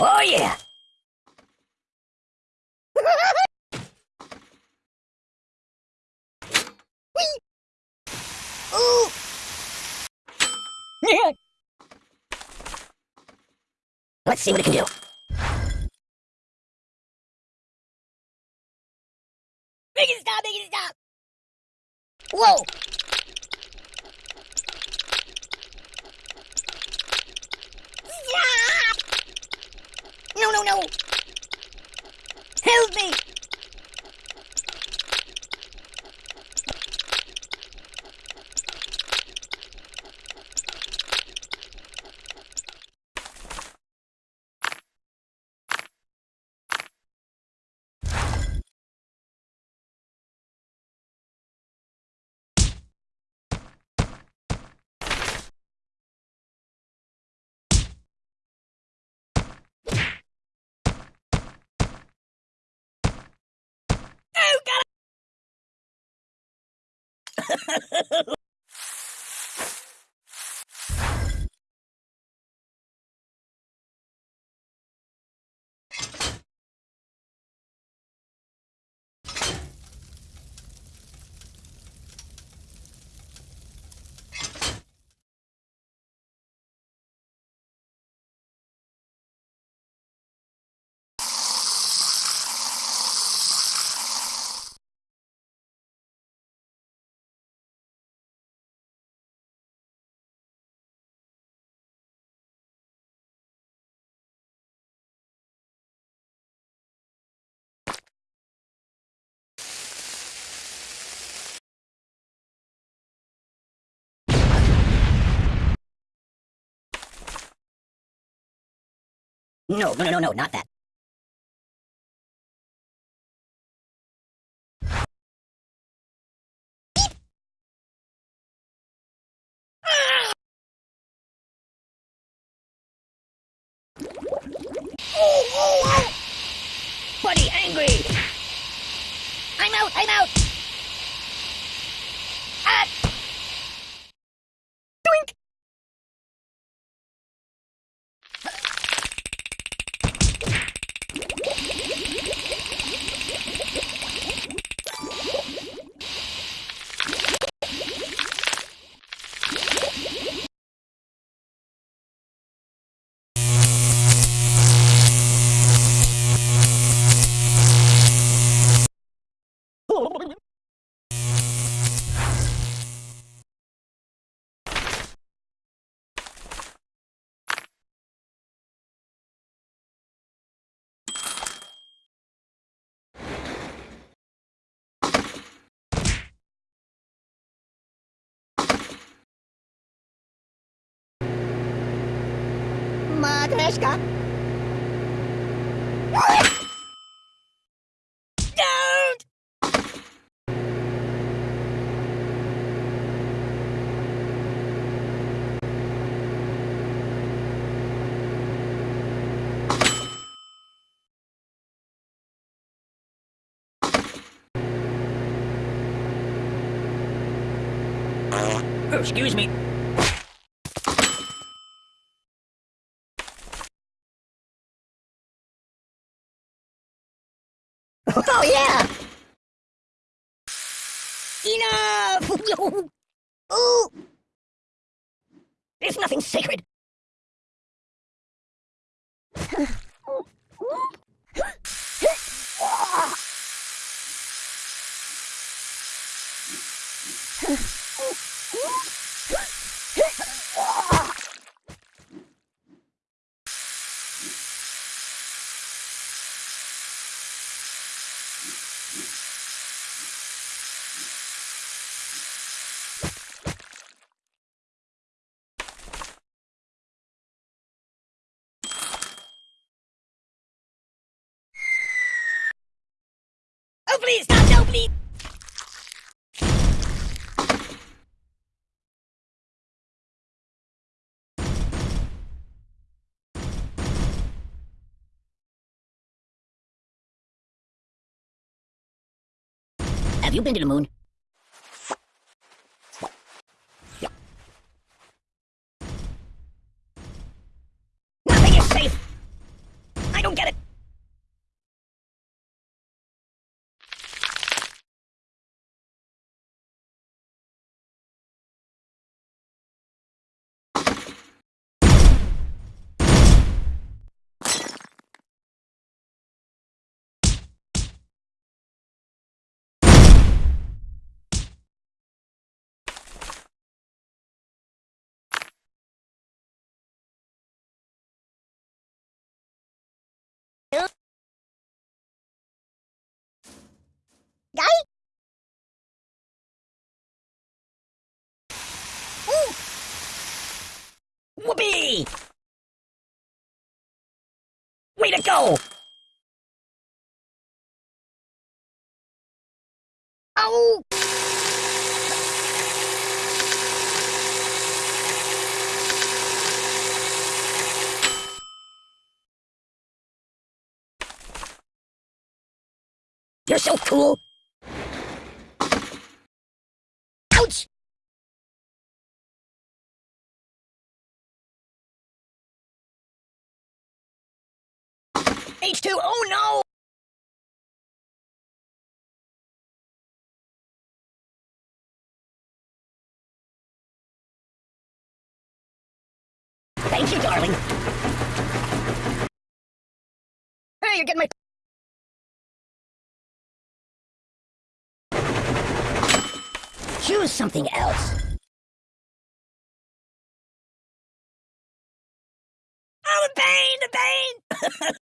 Oh yeah! Ooh! Let's see what it can do. Make it stop! Make it stop! Whoa! Stop! No, no! Help me! Oh, God! No, no, no, no, not that. Oh, oh, oh! Buddy, angry! I'm out, I'm out! またしか？Oh, excuse me. Oh yeah! Enough! Ooh! There's nothing sacred. Oh please, stop! No, please! Have you been to the moon? Đấy. Whoopee! Way to go! Oh! You're so cool! H2, oh no! Thank you, darling. Hey, you're getting my... Choose something else. Oh, the pain, the pain!